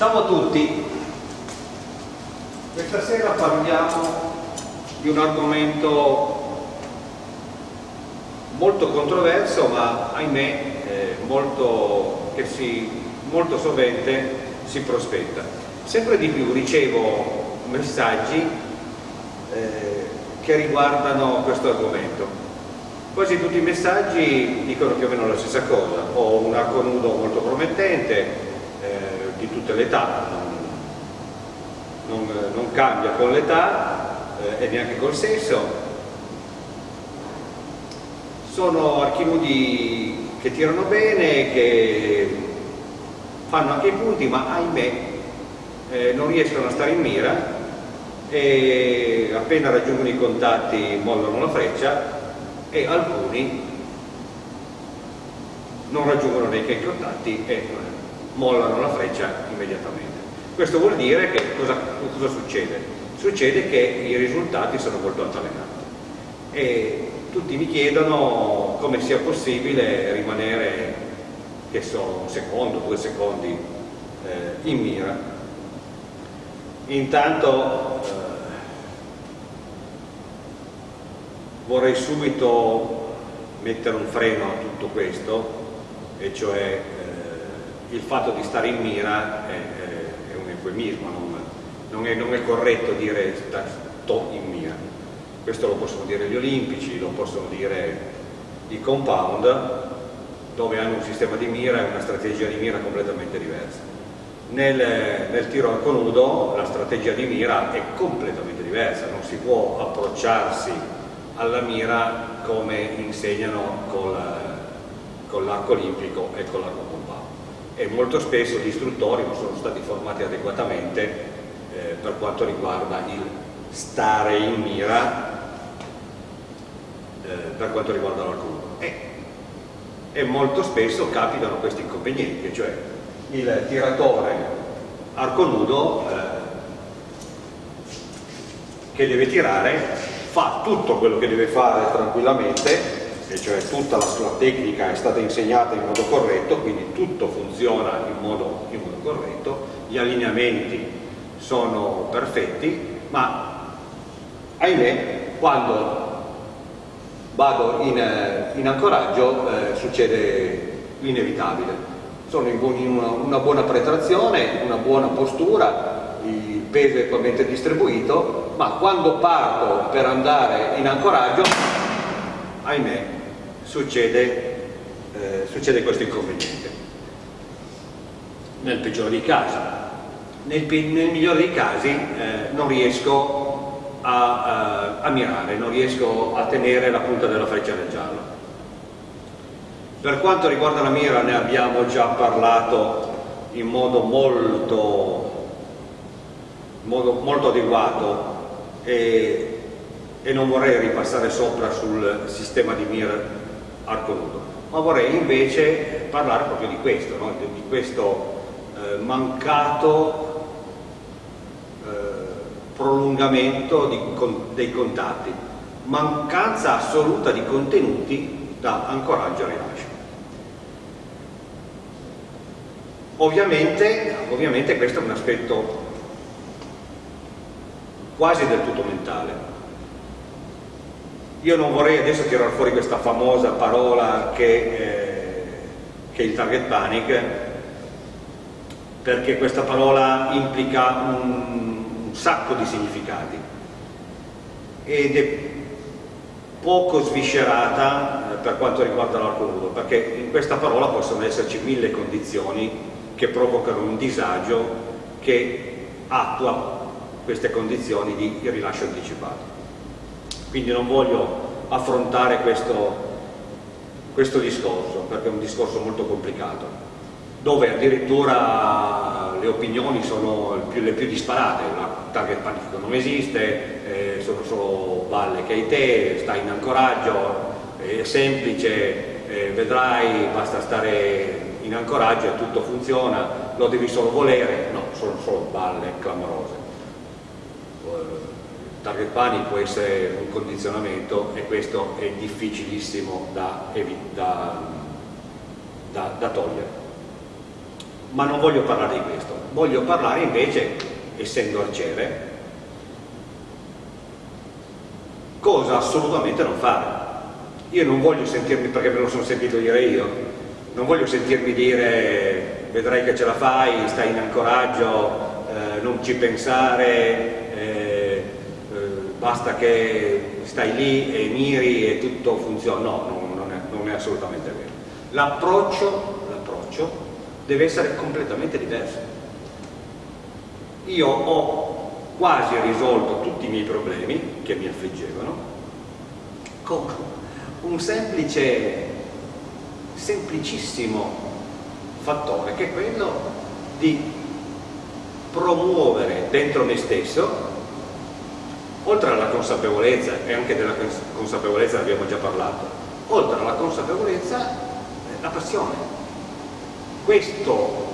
Ciao a tutti, questa sera parliamo di un argomento molto controverso ma ahimè eh, molto, che si, molto sovente si prospetta. Sempre di più ricevo messaggi eh, che riguardano questo argomento. Quasi tutti i messaggi dicono più o meno la stessa cosa, ho un arco nudo molto promettente, di tutte le età, non, non, cambia con l'età eh, e neanche col sesso. Sono archinudi che tirano bene, che fanno anche i punti, ma ahimè eh, non riescono a stare in mira e appena raggiungono i contatti mollano la freccia e alcuni non raggiungono neanche i contatti e mollano la freccia immediatamente. Questo vuol dire che cosa, cosa succede? Succede che i risultati sono molto altalenanti e tutti mi chiedono come sia possibile rimanere, che so, un secondo, due secondi eh, in mira. Intanto eh, vorrei subito mettere un freno a tutto questo, e cioè il fatto di stare in mira è, è un eufemismo, non, non, è, non, è, corretto dire sto in mira. Questo lo possono dire gli olimpici, lo possono dire i compound, dove hanno un sistema di mira e una strategia di mira completamente diversa. Nel, nel tiro arco nudo la strategia di mira è completamente diversa, non si può approcciarsi alla mira come insegnano con l'arco olimpico e con l'arco e molto spesso gli istruttori non sono stati formati adeguatamente eh, per quanto riguarda il stare in mira eh, per quanto riguarda l'alcol e, e molto spesso capitano questi inconvenienti cioè il tiratore arco nudo eh, che deve tirare fa tutto quello che deve fare tranquillamente e cioè tutta la sua tecnica è stata insegnata in modo corretto, quindi tutto funziona in modo, in modo corretto, gli allineamenti sono perfetti, ma ahimè quando vado in, in ancoraggio eh, succede l'inevitabile. Sono in, in una, una, buona pretrazione, una buona postura, il peso è equamente distribuito, ma quando parto per andare in ancoraggio, ahimè, succede, eh, succede questo inconveniente. Nel peggiore dei casi. Nel, nel migliore dei casi eh, non riesco a, a, a mirare, non riesco a tenere la punta della freccia nel giallo. Per quanto riguarda la mira ne abbiamo già parlato in modo molto, modo molto adeguato e, e, non vorrei ripassare sopra sul sistema di mira nudo, ma vorrei invece parlare proprio di questo, no? di questo eh, mancato eh, prolungamento di, con, dei contatti, mancanza assoluta di contenuti da ancoraggio a rilascio. Ovviamente, ovviamente questo è un aspetto quasi del tutto mentale, io non vorrei adesso tirare fuori questa famosa parola che, eh, che è il target panic, perché questa parola implica un, un sacco di significati. Ed è poco sviscerata eh, per quanto riguarda l'arco nudo, perché in questa parola possono esserci mille condizioni che provocano un disagio che attua queste condizioni di rilascio anticipato quindi non voglio affrontare questo, questo discorso perché è un discorso molto complicato dove addirittura le opinioni sono più, le più disparate. La target panifico non esiste eh, sono solo balle che hai te stai in ancoraggio è semplice eh, vedrai basta stare in ancoraggio e tutto funziona lo devi solo volere. No, sono solo balle clamorose target panic può essere un condizionamento e questo è difficilissimo da, da, da, da togliere. Ma non voglio parlare di questo, voglio parlare invece, essendo arciere, cosa assolutamente non fare. Io non voglio sentirmi, perché me lo sono sentito dire io, non voglio sentirmi dire vedrai che ce la fai, stai in ancoraggio, eh, non ci pensare, basta che stai lì e miri e tutto funziona. No, non, non, è, non è, assolutamente vero. L'approccio deve essere completamente diverso. Io ho quasi risolto tutti i miei problemi che mi affliggevano con un semplice, semplicissimo fattore che è quello di promuovere dentro me stesso oltre alla consapevolezza, e anche della consapevolezza ne abbiamo già parlato, oltre alla consapevolezza la passione. Questo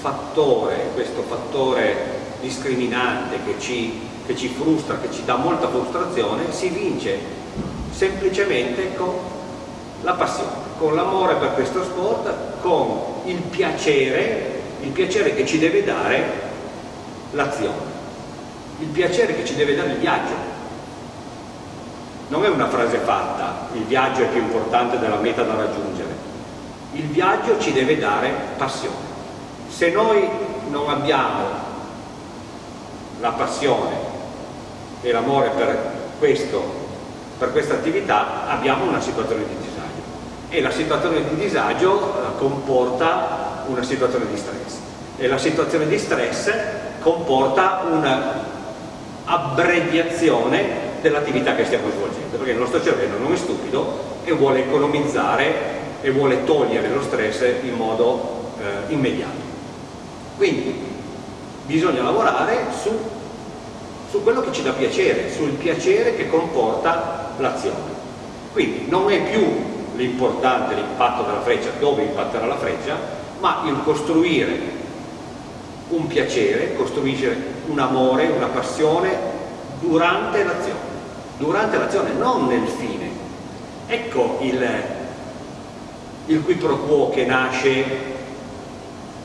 fattore, questo fattore discriminante che ci, che ci frustra, che ci dà molta frustrazione, si vince semplicemente con la passione, con l'amore per questo sport, con il piacere, il piacere che ci deve dare l'azione, il piacere che ci deve dare il viaggio. Non è una frase fatta, il viaggio è più importante della meta da raggiungere. Il viaggio ci deve dare passione. Se noi non abbiamo la passione e l'amore per, per questa attività abbiamo una situazione di disagio e la situazione di disagio eh, comporta una situazione di stress e la situazione di stress comporta un'abbreviazione dell'attività che stiamo svolgendo perché il nostro cervello non è stupido e vuole economizzare e vuole togliere lo stress in modo eh, immediato quindi bisogna lavorare su, su quello che ci dà piacere, sul piacere che comporta l'azione. Quindi non è più l'importante l'impatto della freccia, dove impatterà la freccia, ma il costruire un piacere, costruire un amore, una passione durante l'azione, durante l'azione, non nel fine. Ecco il, il qui pro quo che nasce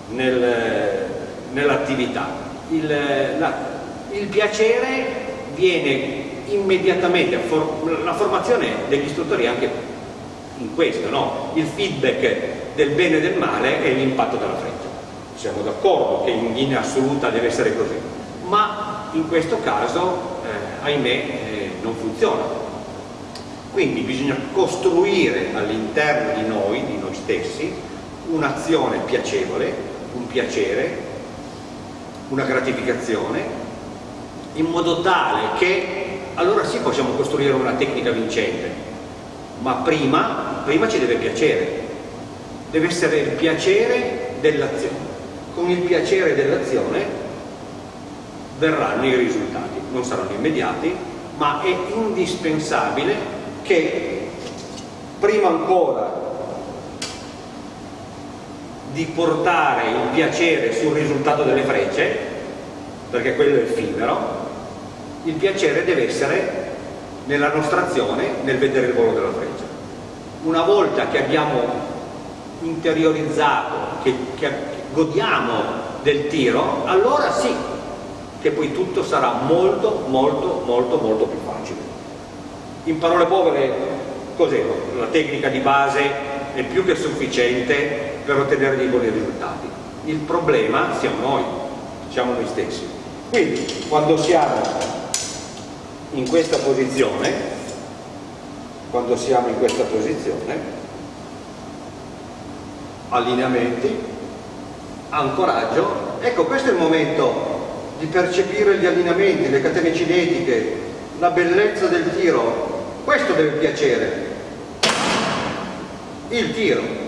nel, nell'attività. Il, il, piacere viene immediatamente, for, la formazione degli istruttori anche in questo, no? il feedback del bene e del male e l'impatto della freccia. Siamo d'accordo che in linea assoluta deve essere così, ma in questo caso, eh, ahimè, eh, non funziona. Quindi bisogna costruire all'interno di noi, di noi stessi, un'azione piacevole, un piacere una gratificazione in modo tale che allora sì possiamo costruire una tecnica vincente ma prima, prima ci deve piacere deve essere il piacere dell'azione con il piacere dell'azione verranno i risultati non saranno immediati ma è indispensabile che prima ancora di portare il piacere sul risultato delle frecce, perché quello è effimero, il piacere deve essere nella nostra azione nel vedere il volo della freccia. Una volta che abbiamo interiorizzato, che, che godiamo del tiro, allora sì che poi tutto sarà molto, molto, molto, molto più facile. In parole povere, cos'è? La tecnica di base è più che sufficiente per ottenere dei buoni risultati. Il problema siamo noi, siamo noi stessi. Quindi quando siamo in questa posizione, quando siamo in questa posizione, allineamenti, ancoraggio, ecco questo è il momento di percepire gli allineamenti, le catene cinetiche, la bellezza del tiro, questo deve piacere, il tiro.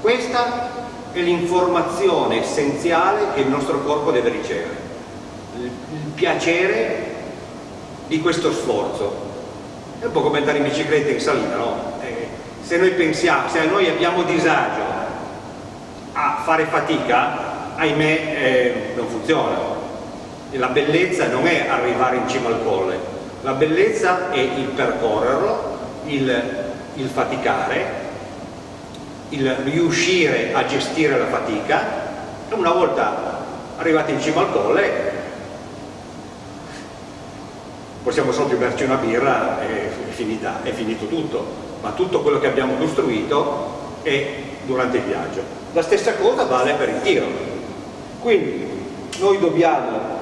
Questa è l'informazione essenziale che il nostro corpo deve ricevere, il piacere di questo sforzo. È un po' come andare in bicicletta in salita, no? Eh, se noi pensiamo, se noi abbiamo disagio fare fatica, ahimè eh, non funziona. La bellezza non è arrivare in cima al colle, la bellezza è il percorrerlo, il, il faticare il riuscire a gestire la fatica. E una volta arrivati in cima al colle possiamo solo berci una birra e è, finita, è finito tutto, ma tutto quello che abbiamo costruito è durante il viaggio. La stessa cosa vale per il tiro. Quindi noi dobbiamo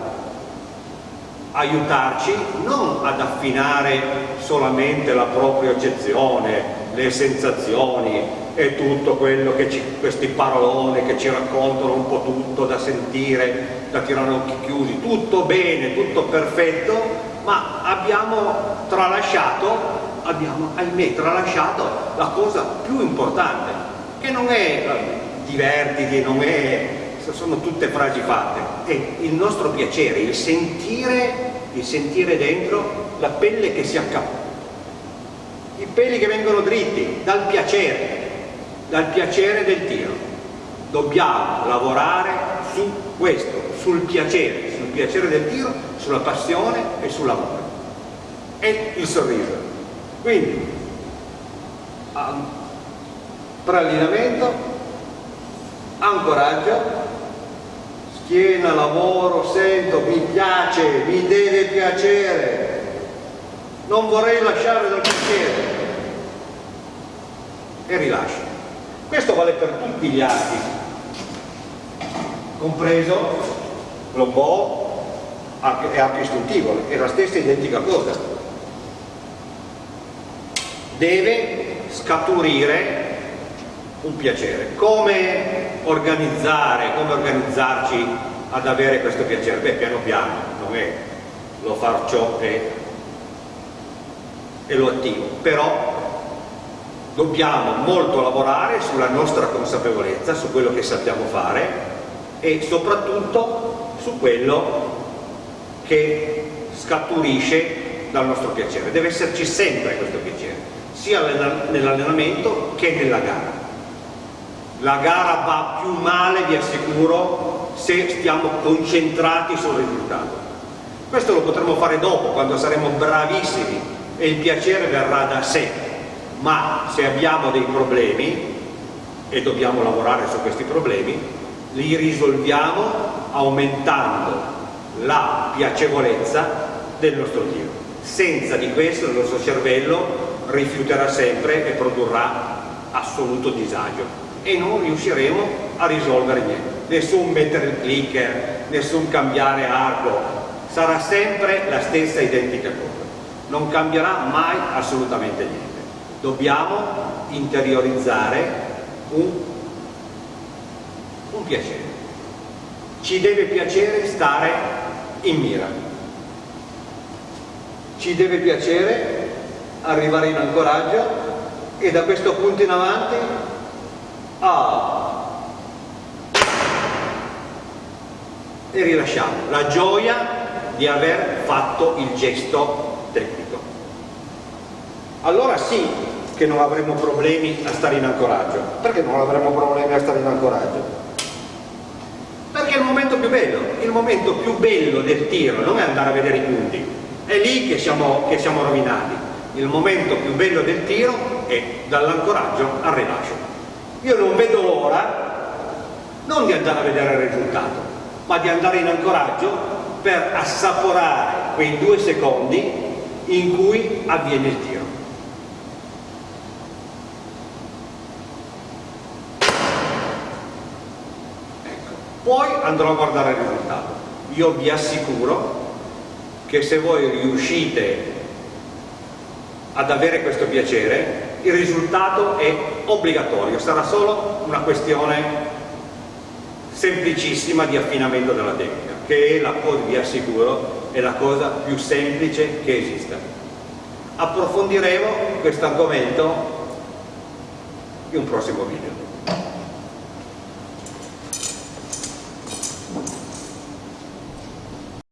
aiutarci non ad affinare solamente la propria eccezione, le sensazioni e tutto quello che ci, questi paroloni che ci raccontano un po' tutto da sentire, da tirare occhi chiusi, tutto bene, tutto perfetto, ma abbiamo tralasciato, abbiamo ahimè tralasciato la cosa più importante, che non è eh, divertiti, non è, sono tutte frasi fatte, è il nostro piacere, il sentire, il sentire dentro la pelle che si accappa, i peli che vengono dritti dal piacere, dal piacere del tiro. Dobbiamo lavorare su questo, sul piacere, sul piacere del tiro, sulla passione e sull'amore. E il sorriso. Quindi, preallineamento, ancoraggio, schiena, lavoro, sento, mi piace, mi deve piacere, non vorrei lasciare dal piacere e rilascio. Questo vale per tutti gli arti, compreso l'obo e arco istintivo, è la stessa identica cosa. Deve scaturire un piacere. Come organizzare, come organizzarci ad avere questo piacere? Beh, piano piano, non è lo faccio e, e lo attivo, però dobbiamo molto lavorare sulla nostra consapevolezza, su quello che sappiamo fare e soprattutto su quello che scaturisce dal nostro piacere. Deve esserci sempre questo piacere, sia nell'allenamento che nella gara. La gara va più male, vi assicuro, se stiamo concentrati sul risultato. Questo lo potremo fare dopo, quando saremo bravissimi e il piacere verrà da sé. Ma se abbiamo dei problemi, e dobbiamo lavorare su questi problemi, li risolviamo aumentando la piacevolezza del nostro tiro. Senza di questo il nostro cervello rifiuterà sempre e produrrà assoluto disagio e non riusciremo a risolvere niente. Nessun mettere il clicker, nessun cambiare arco, sarà sempre la stessa identica cosa. Non cambierà mai assolutamente niente. Dobbiamo interiorizzare un, un piacere. Ci deve piacere stare in mira. Ci deve piacere arrivare in ancoraggio e da questo punto in avanti e rilasciamo la gioia di aver fatto il gesto tecnico. Allora sì che non avremo problemi a stare in ancoraggio. Perché non avremo problemi a stare in ancoraggio? perché è il momento più bello, il momento più bello del tiro non è andare a vedere i punti, è lì che siamo, che siamo rovinati, il momento più bello del tiro è dall'ancoraggio al rilascio. Io non vedo l'ora non di andare a vedere il risultato, ma di andare in ancoraggio per assaporare quei due secondi in cui avviene il tiro. poi andrò a guardare il risultato. Io vi assicuro che se voi riuscite ad avere questo piacere, il risultato è obbligatorio, sarà solo una questione semplicissima di affinamento della tecnica, che è la cosa, vi assicuro, è la cosa più semplice che esista. Approfondiremo questo argomento in un prossimo video.